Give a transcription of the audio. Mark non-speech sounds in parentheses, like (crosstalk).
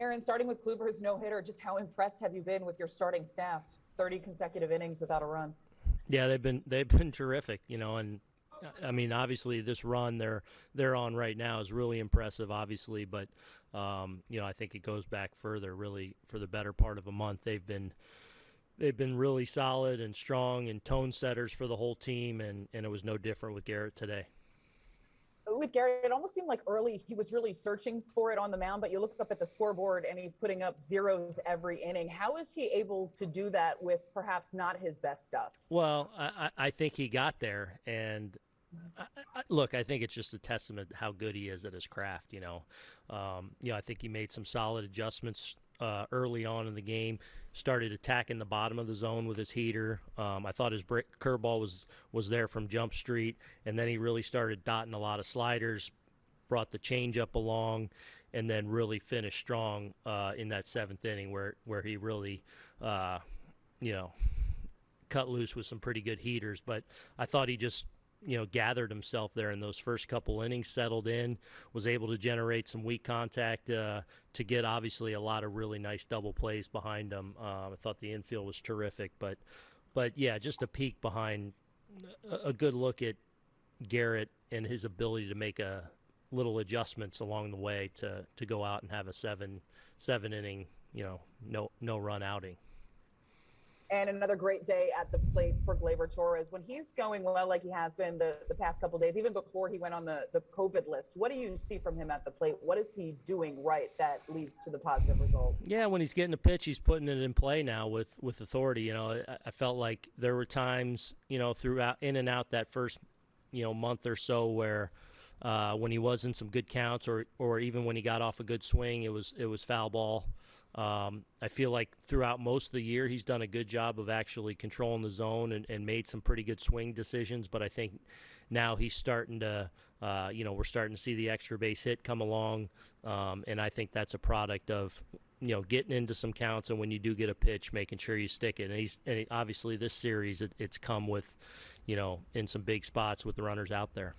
Aaron, starting with Kluber's no hitter, just how impressed have you been with your starting staff? 30 consecutive innings without a run. Yeah, they've been they've been (laughs) terrific, you know, and I mean, obviously, this run they're they're on right now is really impressive, obviously, but um, you know, I think it goes back further. Really, for the better part of a month, they've been they've been really solid and strong and tone setters for the whole team, and and it was no different with Gerrit today with Gerrit, it almost seemed like early he was really searching for it on the mound, but you look up at the scoreboard and he's putting up zeros every inning. How is he able to do that with perhaps not his best stuff? Well, I, I think he got there, and I, I, look, I think it's just a testament how good he is at his craft. You know, um, you know, I think he made some solid adjustments uh, early on in the game. Started attacking the bottom of the zone with his heater. Um, I thought his break, curveball was was there from Jump Street, and then he really started dotting a lot of sliders. Brought the changeup along, and then really finished strong uh, in that seventh inning, where where he really, uh, you know, cut loose with some pretty good heaters. But I thought he just you know, gathered himself there in those first couple innings, settled in, was able to generate some weak contact uh, to get obviously a lot of really nice double plays behind him. Uh, I thought the infield was terrific, but but yeah, just a peek behind a, a good look at Gerrit and his ability to make a little adjustments along the way to to go out and have a seven seven inning you know no no run outing and another great day at the plate for Gleyber Torres. When he's going well, like he has been the, the past couple days, even before he went on the, the COVID list, what do you see from him at the plate? What is he doing right that leads to the positive results? Yeah, when he's getting a pitch, he's putting it in play now with, with authority. You know, I, I felt like there were times, you know, throughout in and out that first, you know, month or so where uh, when he was in some good counts or, or even when he got off a good swing, it was it was foul ball. Um, I feel like throughout most of the year, he's done a good job of actually controlling the zone and, and made some pretty good swing decisions. But I think now he's starting to, uh, you know, we're starting to see the extra base hit come along. Um, and I think that's a product of, you know, getting into some counts and when you do get a pitch, making sure you stick it. And he's and obviously this series, it, it's come with, you know, in some big spots with the runners out there.